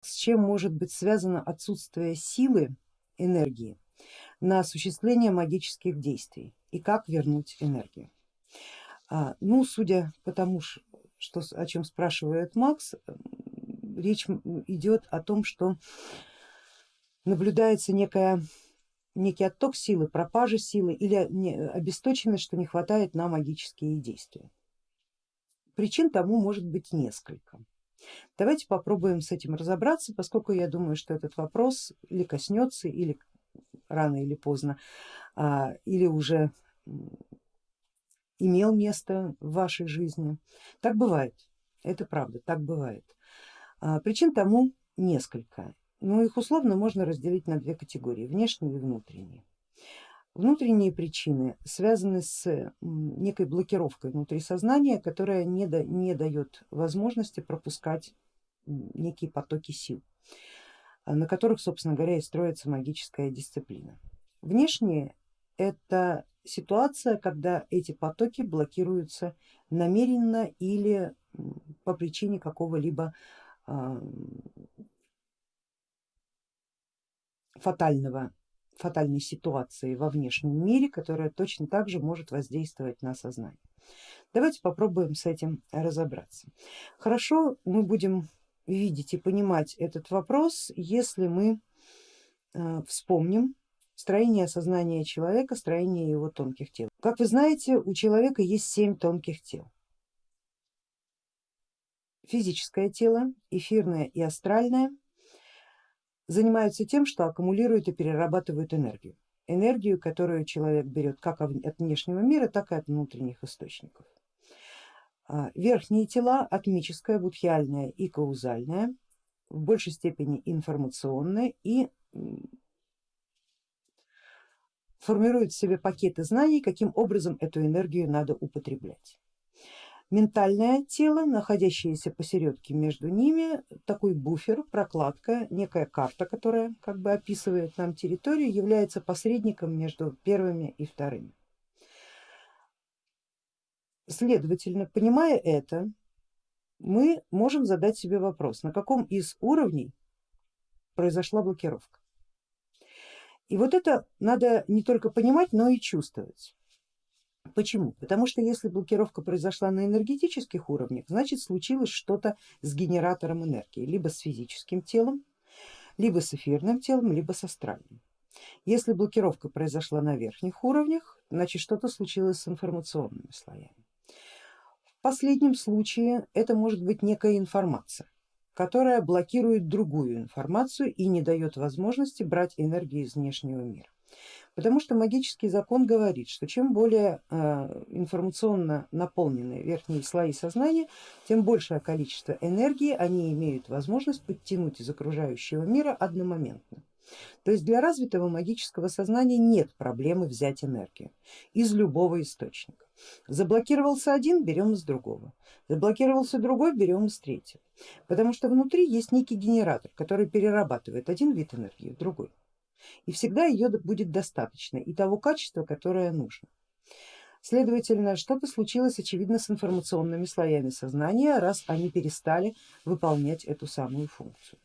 с чем может быть связано отсутствие силы энергии на осуществление магических действий и как вернуть энергию. А, ну, судя по тому, что, о чем спрашивает Макс, речь идет о том, что наблюдается некая, некий отток силы, пропажа силы или обесточенность, что не хватает на магические действия. Причин тому может быть несколько. Давайте попробуем с этим разобраться, поскольку я думаю, что этот вопрос или коснется, или рано или поздно, а, или уже имел место в вашей жизни. Так бывает, это правда, так бывает. А, причин тому несколько, но их условно можно разделить на две категории, внешние и внутренние. Внутренние причины связаны с некой блокировкой внутри сознания, которая не, да, не дает возможности пропускать некие потоки сил, на которых, собственно говоря, и строится магическая дисциплина. Внешние это ситуация, когда эти потоки блокируются намеренно или по причине какого-либо фатального фатальной ситуации во внешнем мире, которая точно так же может воздействовать на сознание. Давайте попробуем с этим разобраться. Хорошо, мы будем видеть и понимать этот вопрос, если мы э, вспомним строение сознания человека, строение его тонких тел. Как вы знаете, у человека есть семь тонких тел. Физическое тело, эфирное и астральное, занимаются тем, что аккумулируют и перерабатывают энергию. Энергию, которую человек берет как от внешнего мира, так и от внутренних источников. А, верхние тела, атмическое, будхиальное и каузальное, в большей степени информационное и формируют в себе пакеты знаний, каким образом эту энергию надо употреблять ментальное тело, находящееся посередке между ними, такой буфер, прокладка, некая карта, которая как бы описывает нам территорию, является посредником между первыми и вторыми. Следовательно, понимая это, мы можем задать себе вопрос, на каком из уровней произошла блокировка. И вот это надо не только понимать, но и чувствовать. Почему? Потому что если блокировка произошла на энергетических уровнях, значит случилось что-то с генератором энергии, либо с физическим телом, либо с эфирным телом, либо с астральным. Если блокировка произошла на верхних уровнях, значит что-то случилось с информационными слоями. В последнем случае это может быть некая информация, которая блокирует другую информацию и не дает возможности брать энергию из внешнего мира. Потому что магический закон говорит, что чем более э, информационно наполнены верхние слои сознания, тем большее количество энергии они имеют возможность подтянуть из окружающего мира одномоментно. То есть для развитого магического сознания нет проблемы взять энергию из любого источника. Заблокировался один, берем из другого, заблокировался другой, берем из третьего. Потому что внутри есть некий генератор, который перерабатывает один вид энергии в другой и всегда ее будет достаточно и того качества, которое нужно. Следовательно, что-то случилось очевидно с информационными слоями сознания, раз они перестали выполнять эту самую функцию.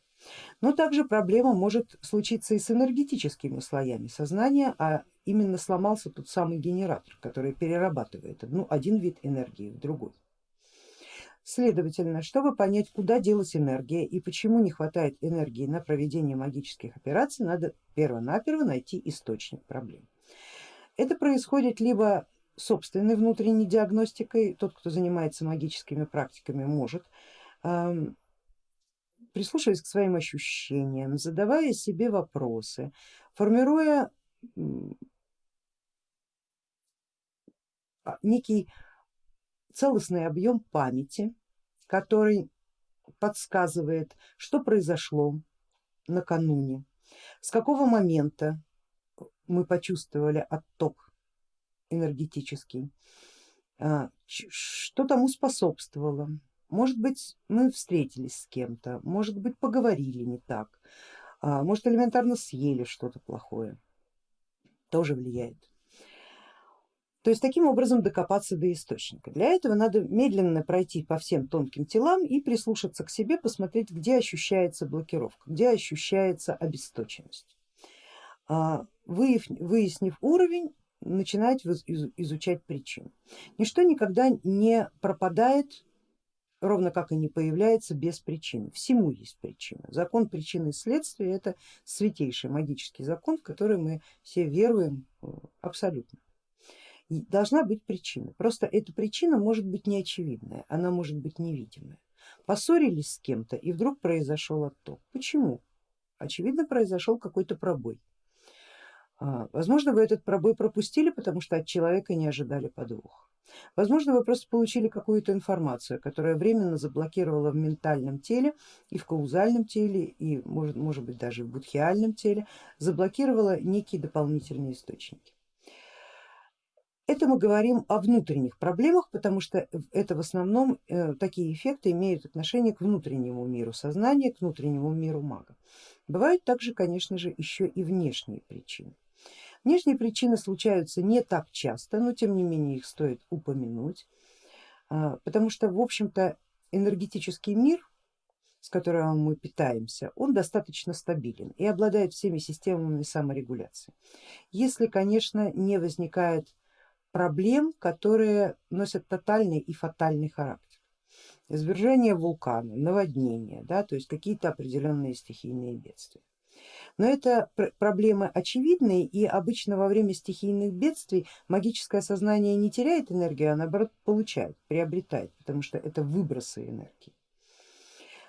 Но также проблема может случиться и с энергетическими слоями сознания, а именно сломался тот самый генератор, который перерабатывает одну, один вид энергии в другой. Следовательно, чтобы понять, куда делась энергия и почему не хватает энергии на проведение магических операций, надо перво-наперво найти источник проблем. Это происходит либо собственной внутренней диагностикой, тот, кто занимается магическими практиками, может, прислушиваясь к своим ощущениям, задавая себе вопросы, формируя некий целостный объем памяти, который подсказывает, что произошло накануне, с какого момента мы почувствовали отток энергетический, а, что тому способствовало. Может быть мы встретились с кем-то, может быть поговорили не так, а, может элементарно съели что-то плохое, тоже влияет. То есть таким образом докопаться до источника. Для этого надо медленно пройти по всем тонким телам и прислушаться к себе, посмотреть, где ощущается блокировка, где ощущается обесточенность. А, выяснив уровень, начинать изучать причину. Ничто никогда не пропадает, ровно как и не появляется без причины. Всему есть причина. Закон причины и следствия это святейший магический закон, в который мы все веруем э, абсолютно. Должна быть причина. Просто эта причина может быть неочевидная, она может быть невидимая. Поссорились с кем-то и вдруг произошел отток. Почему? Очевидно произошел какой-то пробой. А, возможно, вы этот пробой пропустили, потому что от человека не ожидали подвох. Возможно, вы просто получили какую-то информацию, которая временно заблокировала в ментальном теле и в каузальном теле, и может, может быть даже в будхиальном теле, заблокировала некие дополнительные источники. Это мы говорим о внутренних проблемах, потому что это в основном э, такие эффекты имеют отношение к внутреннему миру сознания, к внутреннему миру мага. Бывают также, конечно же, еще и внешние причины. Внешние причины случаются не так часто, но тем не менее их стоит упомянуть, а, потому что в общем-то энергетический мир, с которым мы питаемся, он достаточно стабилен и обладает всеми системами саморегуляции. Если, конечно, не возникает проблем, которые носят тотальный и фатальный характер. Извержение вулкана, наводнение, да, то есть какие-то определенные стихийные бедствия. Но это проблемы очевидные и обычно во время стихийных бедствий магическое сознание не теряет энергию, а наоборот получает, приобретает, потому что это выбросы энергии.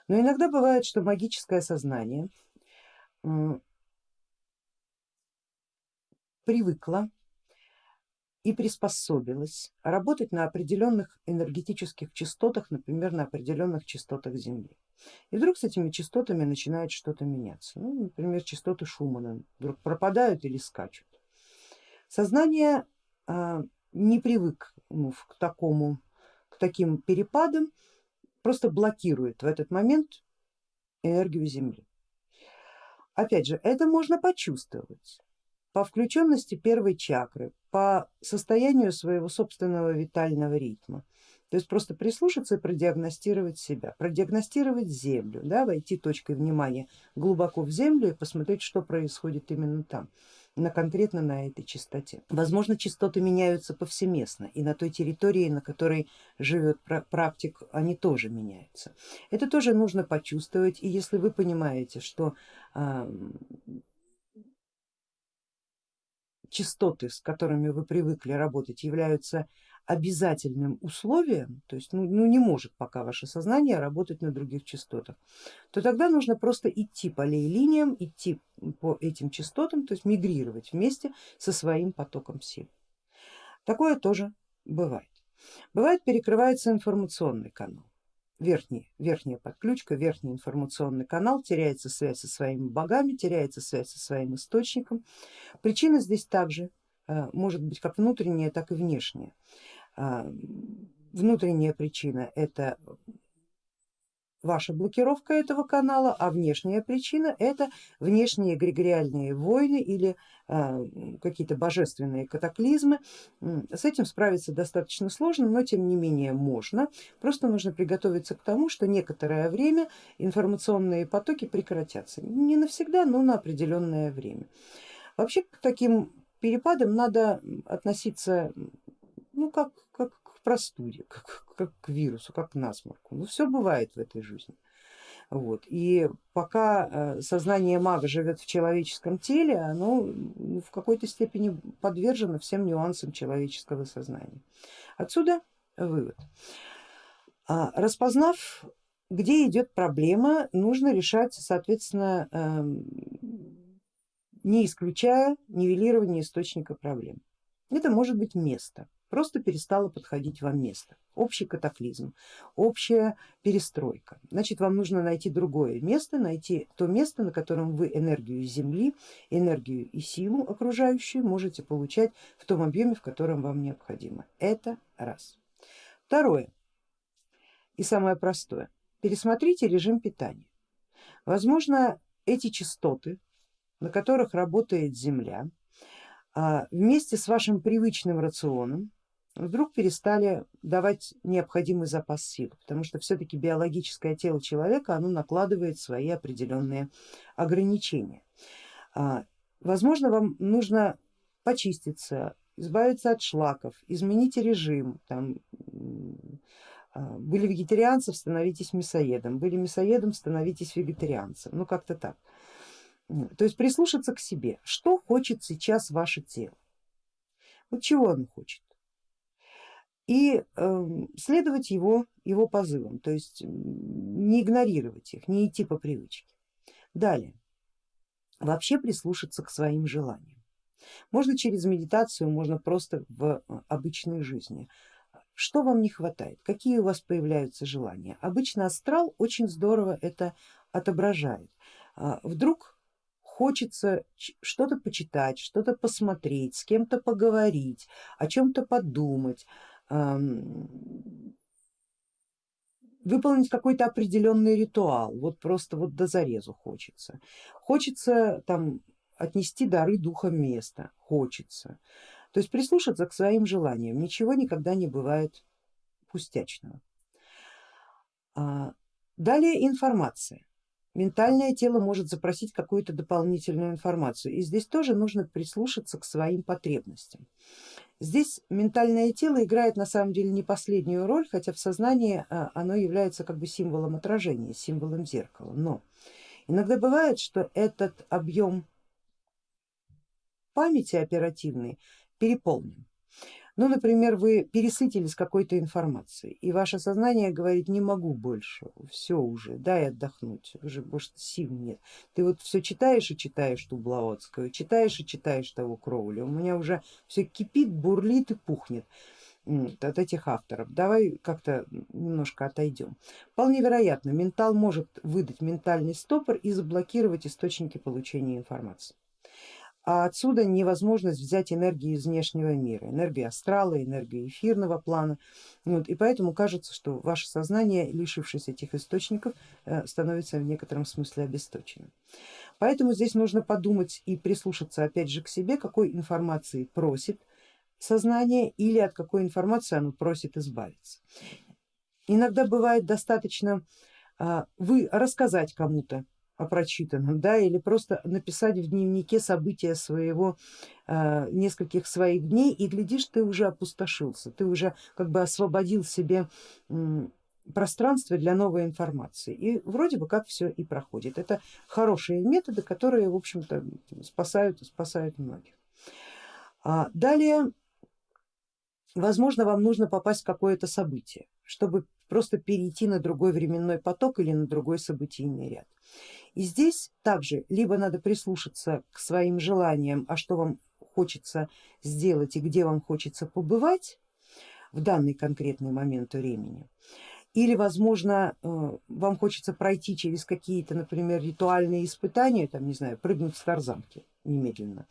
Но иногда бывает, что магическое сознание привыкло и приспособилась работать на определенных энергетических частотах, например, на определенных частотах Земли. И вдруг с этими частотами начинает что-то меняться. Ну, например, частоты Шумана вдруг пропадают или скачут. Сознание а, не привык ну, к, такому, к таким перепадам, просто блокирует в этот момент энергию Земли. Опять же, это можно почувствовать по включенности первой чакры, по состоянию своего собственного витального ритма. То есть просто прислушаться и продиагностировать себя, продиагностировать землю, да, войти точкой внимания глубоко в землю и посмотреть, что происходит именно там, на, конкретно на этой частоте. Возможно, частоты меняются повсеместно и на той территории, на которой живет практик, они тоже меняются. Это тоже нужно почувствовать и если вы понимаете, что частоты, с которыми вы привыкли работать, являются обязательным условием, то есть ну, ну, не может пока ваше сознание работать на других частотах, то тогда нужно просто идти по лей-линиям, идти по этим частотам, то есть мигрировать вместе со своим потоком сил. Такое тоже бывает. Бывает перекрывается информационный канал верхний, верхняя подключка, верхний информационный канал, теряется связь со своими богами, теряется связь со своим источником. Причина здесь также э, может быть как внутренняя, так и внешняя. А, внутренняя причина это ваша блокировка этого канала, а внешняя причина это внешние эгрегориальные войны или а, какие-то божественные катаклизмы. С этим справиться достаточно сложно, но тем не менее можно. Просто нужно приготовиться к тому, что некоторое время информационные потоки прекратятся. Не навсегда, но на определенное время. Вообще к таким перепадам надо относиться ну, как, как простуде, как, как к вирусу, как к насморку. Ну все бывает в этой жизни. Вот. И пока э, сознание мага живет в человеческом теле, оно ну, в какой-то степени подвержено всем нюансам человеческого сознания. Отсюда вывод. А, распознав, где идет проблема, нужно решать, соответственно, эм, не исключая нивелирование источника проблем. Это может быть место, просто перестало подходить вам место. Общий катаклизм, общая перестройка. Значит, вам нужно найти другое место, найти то место, на котором вы энергию Земли, энергию и силу окружающую можете получать в том объеме, в котором вам необходимо. Это раз. Второе и самое простое. Пересмотрите режим питания. Возможно, эти частоты, на которых работает Земля, а, вместе с вашим привычным рационом вдруг перестали давать необходимый запас сил, потому что все-таки биологическое тело человека оно накладывает свои определенные ограничения. А, возможно, вам нужно почиститься, избавиться от шлаков, изменить режим, там, а, были вегетарианцем, становитесь мясоедом, были мясоедом, становитесь вегетарианцем, ну как-то так. То есть прислушаться к себе, что хочет сейчас ваше тело, вот чего оно хочет. И э, следовать его, его позывам, то есть не игнорировать их, не идти по привычке. Далее, вообще прислушаться к своим желаниям. Можно через медитацию, можно просто в э, обычной жизни. Что вам не хватает, какие у вас появляются желания? Обычно астрал очень здорово это отображает. А, вдруг хочется что-то почитать, что-то посмотреть, с кем-то поговорить, о чем-то подумать, выполнить какой-то определенный ритуал, вот просто вот до зарезу хочется. Хочется там отнести дары духа места, хочется. То есть прислушаться к своим желаниям, ничего никогда не бывает пустячного. А, далее информация ментальное тело может запросить какую-то дополнительную информацию и здесь тоже нужно прислушаться к своим потребностям. Здесь ментальное тело играет на самом деле не последнюю роль, хотя в сознании а, оно является как бы символом отражения, символом зеркала, но иногда бывает, что этот объем памяти оперативной переполнен. Ну, например, вы пересытились какой-то информацией и ваше сознание говорит, не могу больше, все уже, дай отдохнуть, уже больше сил нет. Ты вот все читаешь и читаешь ту Блаватскую, читаешь и читаешь того Кроули, у меня уже все кипит, бурлит и пухнет от этих авторов. Давай как-то немножко отойдем. Вполне вероятно, ментал может выдать ментальный стопор и заблокировать источники получения информации а отсюда невозможность взять энергию из внешнего мира, энергию астрала, энергию эфирного плана. Вот, и поэтому кажется, что ваше сознание, лишившись этих источников, э, становится в некотором смысле обесточенным. Поэтому здесь нужно подумать и прислушаться опять же к себе, какой информации просит сознание или от какой информации оно просит избавиться. Иногда бывает достаточно а, вы рассказать кому-то о прочитанном, да, или просто написать в дневнике события своего, э, нескольких своих дней и глядишь, ты уже опустошился, ты уже как бы освободил себе пространство для новой информации и вроде бы как все и проходит. Это хорошие методы, которые в общем-то спасают, спасают многих. А далее, возможно, вам нужно попасть в какое-то событие, чтобы просто перейти на другой временной поток или на другой событийный ряд. И здесь также либо надо прислушаться к своим желаниям, а что вам хочется сделать и где вам хочется побывать в данный конкретный момент времени, или возможно э, вам хочется пройти через какие-то, например, ритуальные испытания, там, не знаю, прыгнуть с тарзанки немедленно,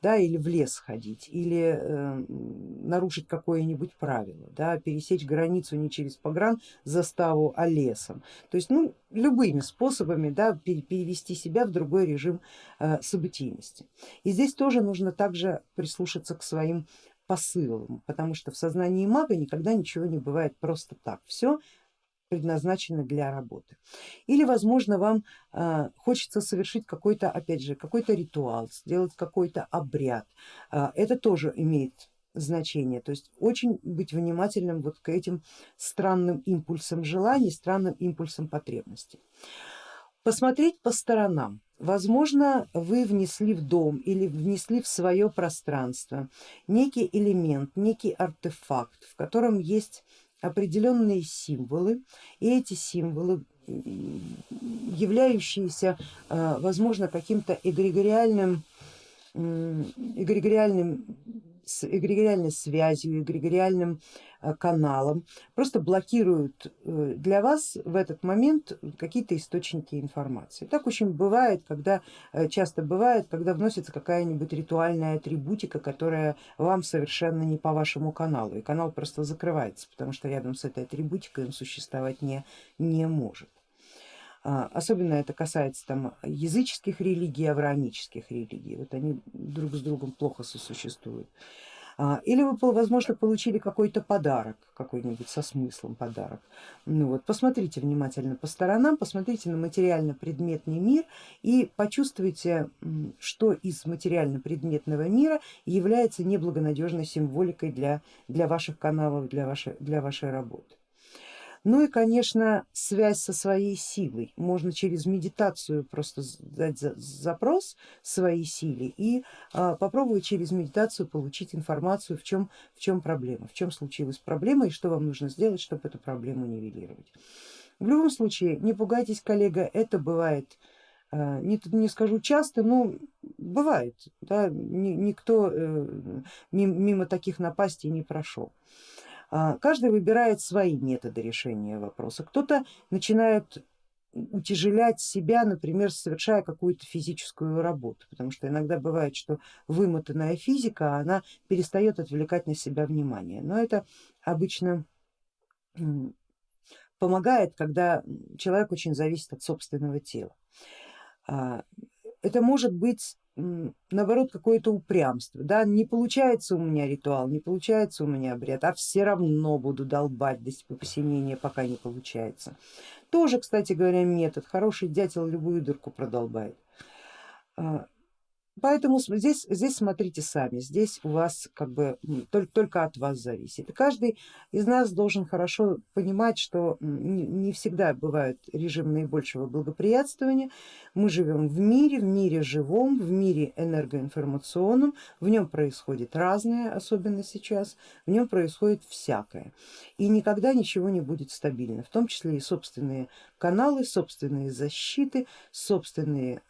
да, или в лес ходить, или э, нарушить какое-нибудь правило, да, пересечь границу не через погран заставу, а лесом. То есть ну, любыми способами да, перевести себя в другой режим э, событийности. И здесь тоже нужно также прислушаться к своим посылам, потому что в сознании мага никогда ничего не бывает просто так. Все предназначены для работы. Или возможно вам э, хочется совершить какой-то опять же какой-то ритуал, сделать какой-то обряд. Э, это тоже имеет значение, то есть очень быть внимательным вот к этим странным импульсам желаний, странным импульсам потребностей. Посмотреть по сторонам. Возможно, вы внесли в дом или внесли в свое пространство некий элемент, некий артефакт, в котором есть определенные символы, и эти символы, являющиеся э, возможно каким-то эгрегориальным, эгрегориальным эгрегориальной связью, эгрегориальным э, каналом, просто блокируют э, для вас в этот момент какие-то источники информации. Так очень бывает, когда э, часто бывает, когда вносится какая-нибудь ритуальная атрибутика, которая вам совершенно не по вашему каналу, и канал просто закрывается, потому что рядом с этой атрибутикой он существовать не, не может. А, особенно это касается там языческих религий, авраамических религий, вот они друг с другом плохо сосуществуют. А, или вы, возможно, получили какой-то подарок, какой-нибудь со смыслом подарок. Ну вот, посмотрите внимательно по сторонам, посмотрите на материально-предметный мир и почувствуйте, что из материально-предметного мира является неблагонадежной символикой для, для ваших каналов, для вашей, для вашей работы. Ну и конечно связь со своей силой. Можно через медитацию просто дать запрос своей силе и а, попробовать через медитацию получить информацию в чем, в чем проблема, в чем случилась проблема и что вам нужно сделать, чтобы эту проблему нивелировать. В любом случае не пугайтесь, коллега, это бывает а, не, не скажу часто, но бывает, да, никто э, мимо таких напастей не прошел. А, каждый выбирает свои методы решения вопроса. Кто-то начинает утяжелять себя, например, совершая какую-то физическую работу, потому что иногда бывает, что вымотанная физика, она перестает отвлекать на себя внимание, но это обычно помогает, когда человек очень зависит от собственного тела. А, это может быть наоборот какое-то упрямство, да, не получается у меня ритуал, не получается у меня обряд, а все равно буду долбать до посинения, пока не получается. Тоже, кстати говоря, метод, хороший дятел любую дырку продолбает. Поэтому здесь, здесь смотрите сами, здесь у вас как бы только, только от вас зависит. Каждый из нас должен хорошо понимать, что не всегда бывают режим наибольшего благоприятствования. Мы живем в мире, в мире живом, в мире энергоинформационном, в нем происходит разное, особенно сейчас, в нем происходит всякое. И никогда ничего не будет стабильно, в том числе и собственные каналы, собственные защиты, собственные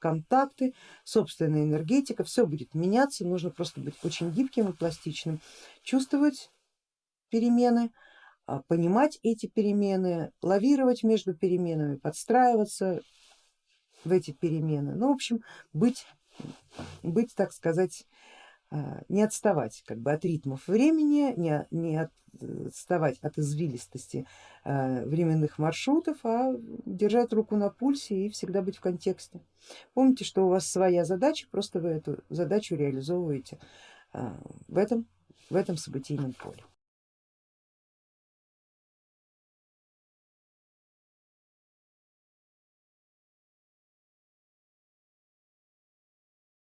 контакты, собственная энергетика, все будет меняться, нужно просто быть очень гибким и пластичным, чувствовать перемены, а, понимать эти перемены, лавировать между переменами, подстраиваться в эти перемены, ну в общем быть, быть так сказать не отставать как бы от ритмов времени, не, не отставать от извилистости а, временных маршрутов, а держать руку на пульсе и всегда быть в контексте. Помните, что у вас своя задача, просто вы эту задачу реализовываете а, в этом, в этом событийном поле.